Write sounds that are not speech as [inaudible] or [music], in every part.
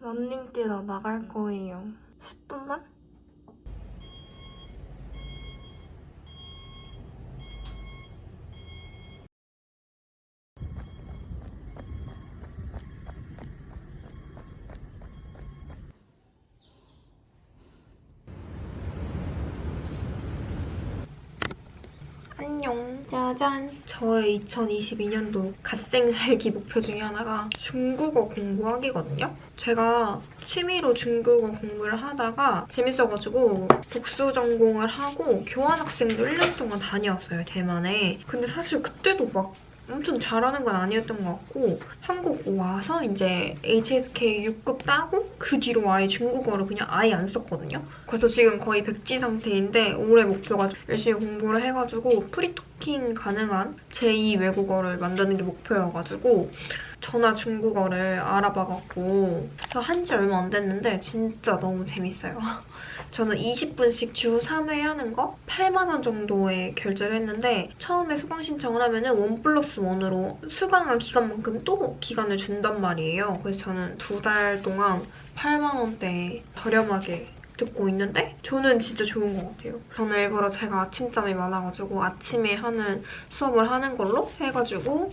런닝 뛰러 나갈 거예요. 10분만? 안녕. 짜잔. 저의 2022년도 갓생 살기 목표 중에 하나가 중국어 공부하기거든요. 제가 취미로 중국어 공부를 하다가 재밌어가지고 복수 전공을 하고 교환학생도 1년 동안 다녀왔어요, 대만에. 근데 사실 그때도 막 엄청 잘하는 건 아니었던 것 같고 한국 와서 이제 HSK 6급 따고 그 뒤로 아예 중국어를 그냥 아예 안 썼거든요. 그래서 지금 거의 백지 상태인데 올해 목표가 열심히 공부를 해가지고 free talking 가능한 제2 외국어를 만드는 게 목표여가지고 전화 중국어를 알아봐갖고 저 한 지 얼마 안 됐는데 진짜 너무 재밌어요. [laughs] 저는 20분씩 주 3회 하는 거 8만 원 정도에 결제를 했는데 처음에 수강 신청을 하면 은 one plus one으로 수강한 기간만큼 또 기간을 준단 말이에요. 그래서 저는 두 달 동안 8만 원대에 저렴하게 듣고 있는데 저는 진짜 좋은 것 같아요. 저는 일부러 제가 아침잠이 많아가지고 아침에 하는 수업을 하는 걸로 해가지고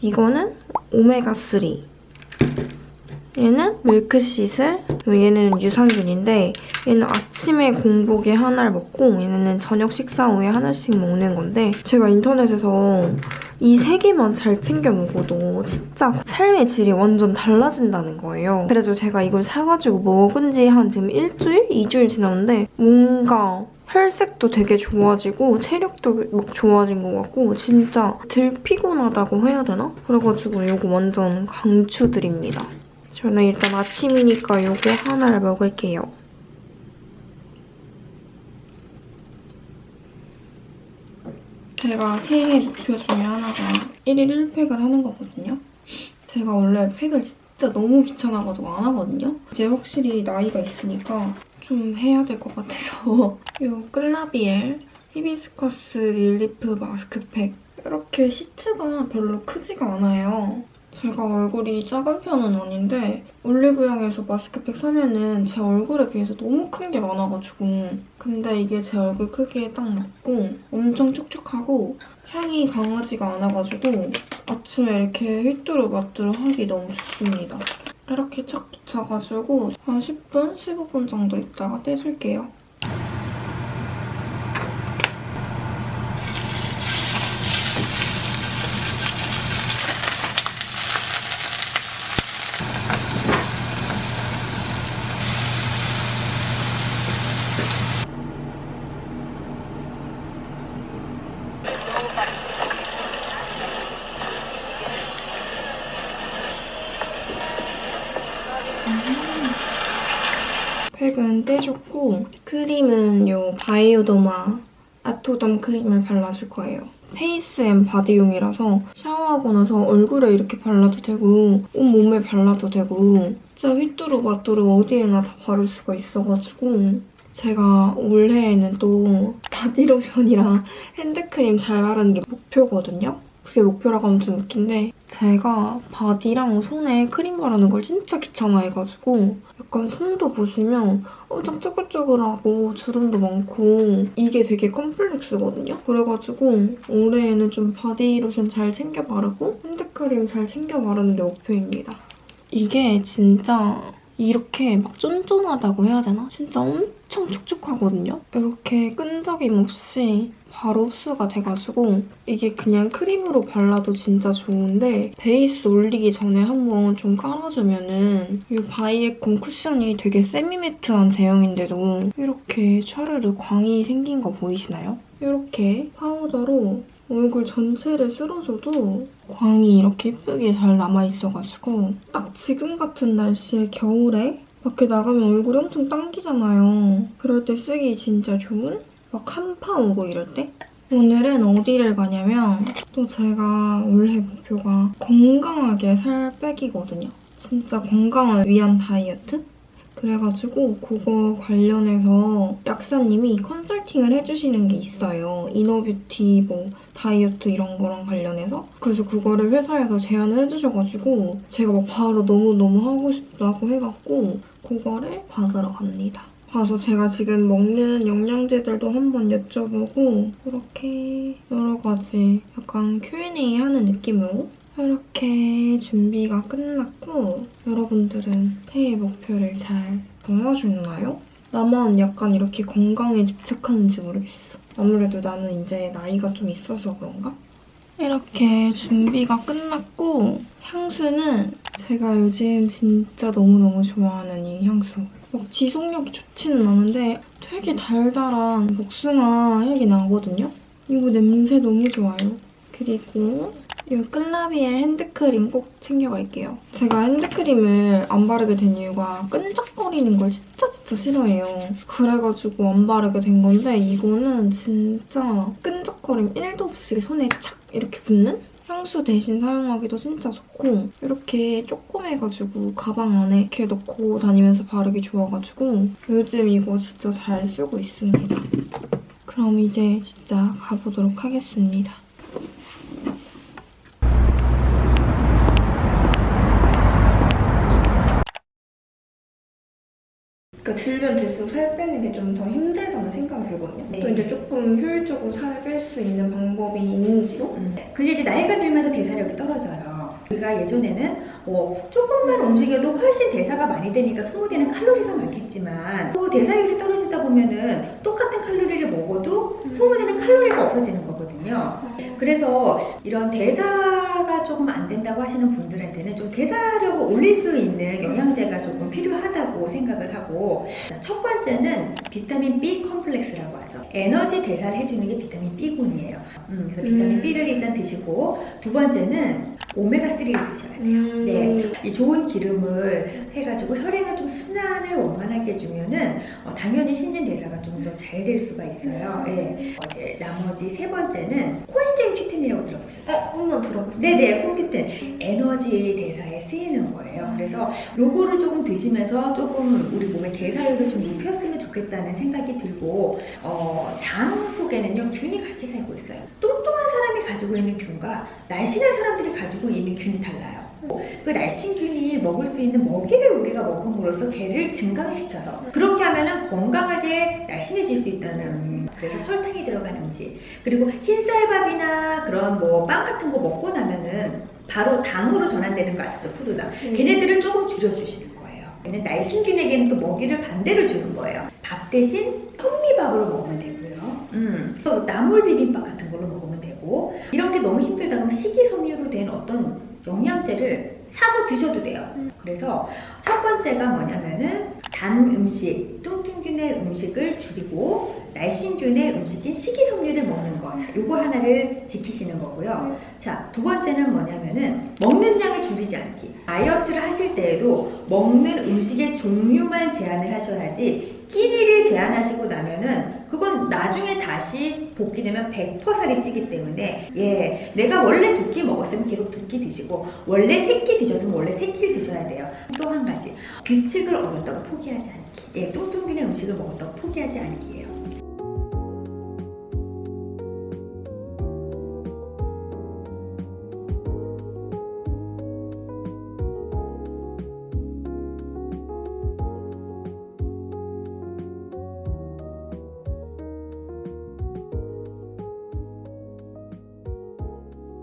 이거는 오메가3 얘는 밀크시슬 얘는 유산균인데 얘는 아침에 공복에 하나를 먹고 얘는 저녁 식사 후에 하나씩 먹는 건데 제가 인터넷에서 이 세 개만 잘 챙겨 먹어도 진짜 삶의 질이 완전 달라진다는 거예요. 그래서 제가 이걸 사가지고 먹은 지 한 지금 일주일? 이주일 지났는데 뭔가 혈색도 되게 좋아지고 체력도 막 좋아진 것 같고 진짜 덜 피곤하다고 해야 되나? 그래가지고 이거 완전 강추드립니다. 저는 일단 아침이니까 이거 하나를 먹을게요. 제가 새해 목표 중에 하나가 1일 1팩을 하는 거거든요. 제가 원래 팩을 진짜 너무 귀찮아가지고 안 하거든요. 이제 확실히 나이가 있으니까 좀 해야 될 것 같아서 [laughs] 이 클라비엘 히비스커스 릴리프 마스크팩 이렇게 시트가 별로 크지가 않아요. 제가 얼굴이 작은 편은 아닌데 올리브영에서 마스크팩 사면은 제 얼굴에 비해서 너무 큰 게 많아가지고 근데 이게 제 얼굴 크기에 딱 맞고 엄청 촉촉하고 향이 강하지가 않아가지고 아침에 이렇게 휘뚜루 마뚜루 하기 너무 좋습니다. 이렇게 착 붙여가지고 한 10분, 15분 정도 있다가 떼줄게요. 팩은 떼줬고 크림은 요 바이오더마 아토덤 크림을 발라줄 거예요. face and body용이라서 샤워하고 나서 얼굴에 이렇게 발라도 되고 온몸에 발라도 되고 진짜 휘뚜루마뚜루 어디에나 다 바를 수가 있어가지고 제가 올해에는 또 바디로션이랑 핸드크림 잘 바르는 게 목표거든요. 그게 목표라고 하면 좀 웃긴데 제가 바디랑 손에 크림 바르는 걸 진짜 귀찮아해가지고 약간 손도 보시면 엄청 쭈글쭈글하고 주름도 많고 이게 되게 컴플렉스거든요? 그래가지고 올해에는 좀 바디로션 잘 챙겨 바르고 핸드크림 잘 챙겨 바르는 게 목표입니다. 이게 진짜 이렇게 막 쫀쫀하다고 해야 되나? 진짜 엄청 촉촉하거든요? 이렇게 끈적임 없이 바로 흡수가 돼가지고 이게 그냥 크림으로 발라도 진짜 좋은데 베이스 올리기 전에 한번 좀 깔아주면은 이 바이에콤 쿠션이 되게 semi-matte한 제형인데도 이렇게 촤르르 광이 생긴 거 보이시나요? 이렇게 파우더로 얼굴 전체를 쓸어줘도 광이 이렇게 예쁘게 잘 남아있어가지고 딱 지금 같은 날씨에 겨울에 밖에 나가면 얼굴이 엄청 당기잖아요. 그럴 때 쓰기 진짜 좋은? 막 한파 오고 이럴 때? 오늘은 어디를 가냐면 또 제가 올해 목표가 건강하게 살 빼기거든요. 진짜 건강을 위한 다이어트? 그래가지고 그거 관련해서 약사님이 컨설팅을 해주시는 게 있어요. 이너뷰티 뭐 다이어트 이런 거랑 관련해서 그래서 그거를 회사에서 제안을 해주셔가지고 제가 막 바로 너무너무 하고 싶다고 해갖고 그거를 받으러 갑니다. 가서 제가 지금 먹는 영양제들도 한번 여쭤보고 이렇게 여러 가지 약간 Q&A 하는 느낌으로 이렇게 준비가 끝났고 여러분들은 새해 목표를 잘 정하셨나요? 나만 약간 이렇게 건강에 집착하는지 모르겠어. 아무래도 나는 이제 나이가 좀 있어서 그런가? 이렇게 준비가 끝났고 향수는 제가 요즘 진짜 너무너무 좋아하는 이 향수. 막 지속력이 좋지는 않은데 되게 달달한 복숭아 향이 나거든요? 이거 냄새 너무 좋아요. 그리고 이 클라비엘 핸드크림 꼭 챙겨갈게요. 제가 핸드크림을 안 바르게 된 이유가 끈적거리는 걸 진짜 진짜 싫어해요. 그래가지고 안 바르게 된 건데 이거는 진짜 끈적거림 1도 없이 손에 착 이렇게 붙는? 향수 대신 사용하기도 진짜 좋고 이렇게 조그매가지고 가방 안에 이렇게 넣고 다니면서 바르기 좋아가지고 요즘 이거 진짜 잘 쓰고 있습니다. 그럼 이제 진짜 가보도록 하겠습니다. 들면 들수록 살 빼는 게 좀 더 힘들다는 생각이 들거든요. 네. 또 이제 조금 효율적으로 살을 뺄 수 있는 방법이 있는지로 그게 이제 나이가 들면서 대사력이 떨어져요. 우리가 예전에는 뭐 조금만 움직여도 훨씬 대사가 많이 되니까 소모되는 칼로리가 많겠지만 또 대사율이 떨어지다 보면은 똑같은 칼로리를 먹어도 소모되는 칼로리가 없어지는 거거든요. 그래서 이런 대사가 된다고 하시는 분들한테는 좀 대사력을 올릴 수 있는 영양제가 조금 필요하다고 생각을 하고 첫 번째는 비타민 B 컴플렉스라고 하죠. 에너지 대사를 해주는 게 비타민 B군이에요. 음, 그래서 비타민 음. B를 일단 드시고 두 번째는 오메가3를 드셔야 돼요. 음... 네. 이 좋은 기름을 해가지고 혈액을 좀 순환을 원만하게 해주면은 어, 당연히 신진대사가 좀 더 잘 될 수가 있어요. 네. 어, 이제 나머지 세 번째는 코엔자임 큐틴이라고 들어보셨어요? 어, 한번 들어보세요. 네네, 콤피튼 에너지 대사에 쓰이는 거예요. 그래서 요거를 조금 드시면서 조금 우리 몸의 대사율을 좀 높였으면 좋겠다는 생각이 들고 어, 장 속에는요 균이 같이 살고 있어요. 사람이 가지고 있는 균과 날씬한 사람들이 가지고 있는 균이 달라요. 그 날씬균이 먹을 수 있는 먹이를 우리가 먹음으로써 걔를 증강시켜서 그렇게 하면은 건강하게 날씬해질 수 있다는 그래서 설탕이 들어간 음식 그리고 흰쌀밥이나 그런 뭐 빵 같은 거 먹고 나면은 바로 당으로 전환되는 거 아시죠? 푸드당. 음. 걔네들을 조금 줄여주시는 거예요. 날씬균에게는 또 먹이를 반대로 주는 거예요. 밥 대신 현미밥으로 먹으면 되고요. 음, 또 나물 비빔밥 같은 걸로 먹으면 되고 이런 게 너무 힘들다 그러면 식이섬유로 된 어떤 영양제를 사서 드셔도 돼요. 그래서 첫 번째가 뭐냐면은 단 음식, 뚱 뚱균의 음식을 줄이고 날씬균의 음식인 식이섬유를 먹는 거. 자, 요거 하나를 지키시는 거고요. 자, 두 번째는 뭐냐면은 먹는 양을 줄이지 않기. 다이어트를 하실 때에도 먹는 음식의 종류만 제한을 하셔야지 끼니를 제한하시고 나면은 그건 나중에 다시 복귀되면 100% 살이 찌기 때문에 예 내가 원래 두 끼 먹었으면 계속 두 끼 드시고 원래 세 끼 드셨으면 원래 세 끼를 드셔야 돼요 또 한 가지 규칙을 어겼다고 포기하지 않기 예 뚱뚱빈의 음식을 먹었다고 포기하지 않기예요